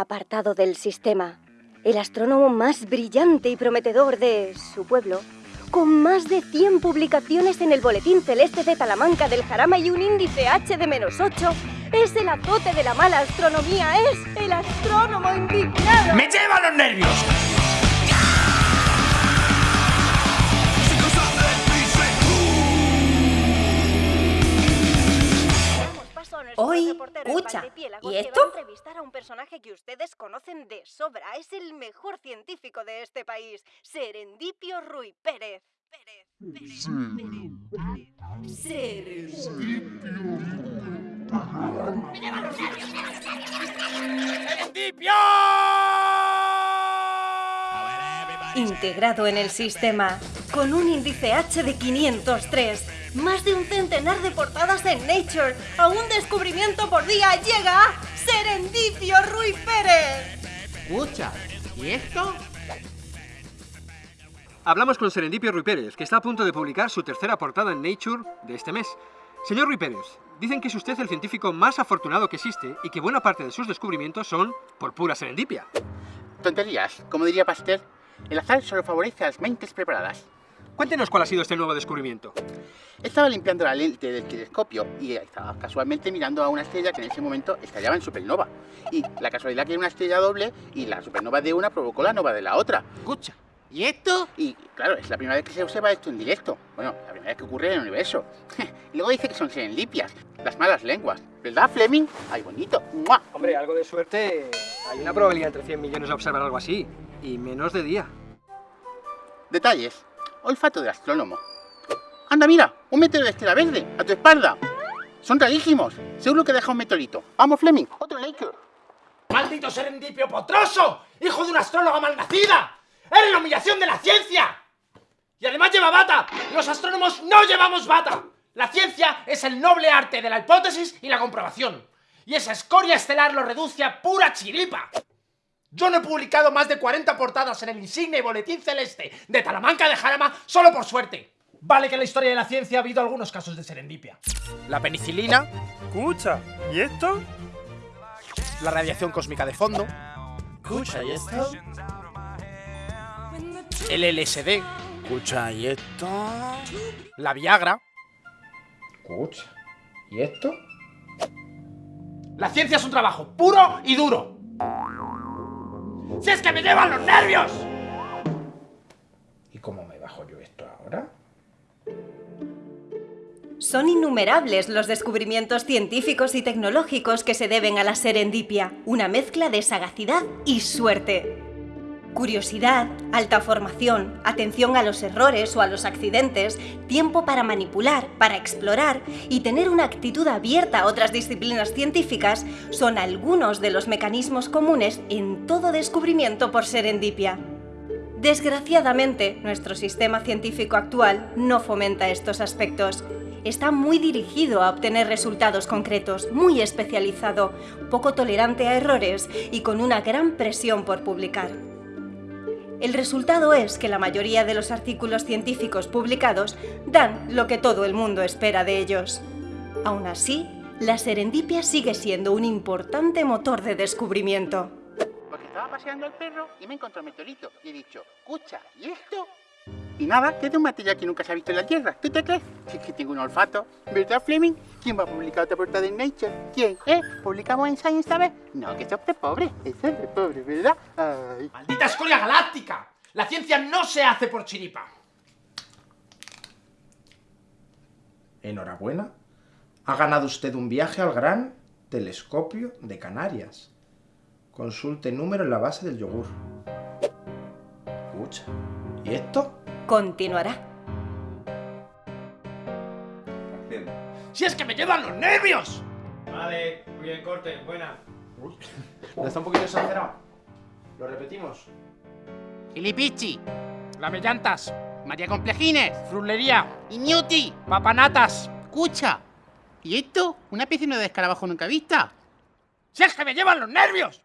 apartado del sistema. El astrónomo más brillante y prometedor de su pueblo, con más de 100 publicaciones en el Boletín Celeste de Talamanca del Jarama y un índice H de menos 8, es el azote de la mala astronomía, es el astrónomo indignado. ¡Me lleva los nervios! Escucha, ¿y esto? entrevistar a un personaje que ustedes conocen de sobra. Es el mejor científico de este país, Serendipio Ruy Pérez. Pérez, Pérez, Pérez, Pérez. ¡Serendipio! Integrado en el sistema, con un índice H de 503, más de un centenar de portadas en Nature, a un descubrimiento por día llega Serendipio Ruy Pérez. Escucha, ¿y esto? Hablamos con Serendipio Ruy Pérez, que está a punto de publicar su tercera portada en Nature de este mes. Señor Ruy Pérez, dicen que es usted el científico más afortunado que existe y que buena parte de sus descubrimientos son por pura serendipia. Tonterías, como diría Pasteur, el azar solo favorece a las mentes preparadas. Cuéntenos cuál ha sido este nuevo descubrimiento. Estaba limpiando la lente del telescopio y estaba casualmente mirando a una estrella que en ese momento estallaba en supernova. Y la casualidad que era una estrella doble y la supernova de una provocó la nova de la otra. Escucha, ¿y esto? Y claro, es la primera vez que se observa esto en directo. Bueno, la primera vez que ocurre en el universo. y luego dice que son serendipias, las malas lenguas. ¿Verdad, Fleming? ¡Ay, bonito! ¡Mua! Hombre, algo de suerte. Hay una probabilidad entre 100 millones de observar algo así. Y menos de día. Detalles. Olfato del astrónomo. Anda, mira, un meteoro de estela verde, a tu espalda. Son rarísimos. Seguro que deja un meteorito. Vamos, Fleming, otro Laker. ¡Maldito serendipio potroso! ¡Hijo de una astróloga malnacida! ¡Eres la humillación de la ciencia! Y además lleva bata. Los astrónomos no llevamos bata. La ciencia es el noble arte de la hipótesis y la comprobación. Y esa escoria estelar lo reduce a pura chiripa. Yo no he publicado más de 40 portadas en el insigne boletín celeste de Talamanca de Jarama solo por suerte. Vale que en la historia de la ciencia ha habido algunos casos de serendipia. La penicilina, Escucha, ¿y esto? la radiación cósmica de fondo, Escucha, ¿y esto? el LSD, Escucha, ¿y esto? la Viagra. Escucha, ¿y esto? La ciencia es un trabajo puro y duro. ¡Si es que me llevan los nervios! ¿Y cómo me bajo yo esto ahora? Son innumerables los descubrimientos científicos y tecnológicos que se deben a la serendipia, una mezcla de sagacidad y suerte. Curiosidad, alta formación, atención a los errores o a los accidentes, tiempo para manipular, para explorar y tener una actitud abierta a otras disciplinas científicas son algunos de los mecanismos comunes en todo descubrimiento por serendipia. Desgraciadamente, nuestro sistema científico actual no fomenta estos aspectos. Está muy dirigido a obtener resultados concretos, muy especializado, poco tolerante a errores y con una gran presión por publicar. El resultado es que la mayoría de los artículos científicos publicados dan lo que todo el mundo espera de ellos. Aún así, la serendipia sigue siendo un importante motor de descubrimiento. Porque estaba paseando el perro y me encontró meteorito. Y he dicho, escucha, ¿y esto? Y nada, que es de un material que nunca se ha visto en la Tierra. ¿Tú te crees? Si es que tengo un olfato. ¿Verdad, Fleming? ¿Quién va a publicar otra portada en Nature? ¿Quién? ¿Eh? ¿Publicamos en Science esta vez? No, que eso es de pobre. Eso es de pobre, ¿verdad? Ay. ¡Maldita escoria galáctica! La ciencia no se hace por chiripa. Enhorabuena. Ha ganado usted un viaje al gran telescopio de Canarias. Consulte número en la base del yogur. Escucha. ¿Y esto? Continuará. ¡Si es que me llevan los nervios! Vale, muy bien, corte, buena. ¿No está un poquito exagerado? ¿Lo repetimos? Filipichi, Lamellantas, María Complejines frutlería, y Newty. papanatas. Escucha, ¿y esto? ¿Una piscina de escarabajo nunca vista? ¡Si es que me llevan los nervios!